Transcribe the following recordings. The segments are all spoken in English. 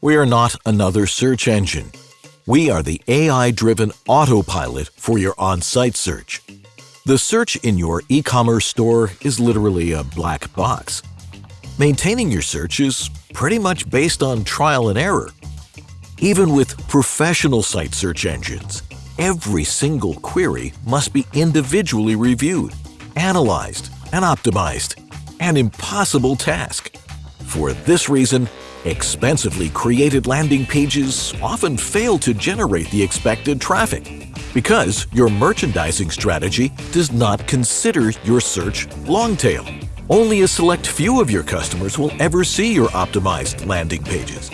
We are not another search engine. We are the AI-driven autopilot for your on-site search. The search in your e-commerce store is literally a black box. Maintaining your search is pretty much based on trial and error. Even with professional site search engines, every single query must be individually reviewed, analyzed, and optimized. An impossible task. For this reason, expensively created landing pages often fail to generate the expected traffic because your merchandising strategy does not consider your search long tail. Only a select few of your customers will ever see your optimized landing pages.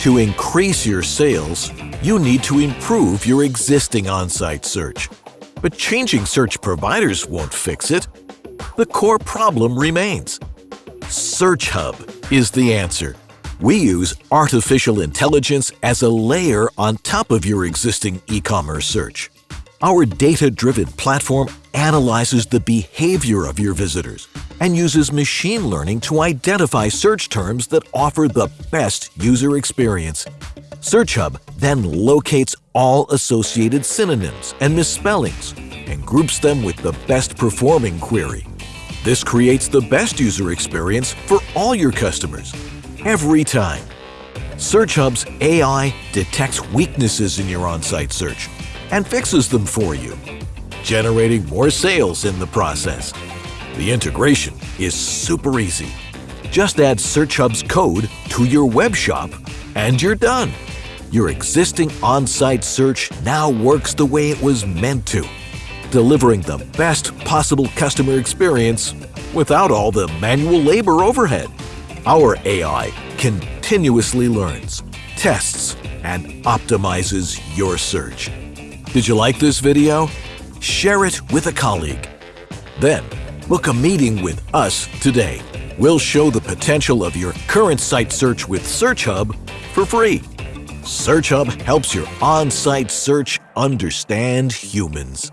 To increase your sales, you need to improve your existing on-site search. But changing search providers won't fix it. The core problem remains. Search Hub is the answer. We use artificial intelligence as a layer on top of your existing e-commerce search. Our data-driven platform analyzes the behavior of your visitors and uses machine learning to identify search terms that offer the best user experience. Search Hub then locates all associated synonyms and misspellings and groups them with the best performing query. This creates the best user experience for all your customers, every time. Search Hub's AI detects weaknesses in your on-site search and fixes them for you, generating more sales in the process. The integration is super easy. Just add Search Hub's code to your web shop and you're done. Your existing on-site search now works the way it was meant to, delivering the best possible customer experience without all the manual labor overhead. Our AI continuously learns, tests, and optimizes your search. Did you like this video? Share it with a colleague. Then, book a meeting with us today. We'll show the potential of your current site search with Search Hub for free. Search Hub helps your on-site search understand humans.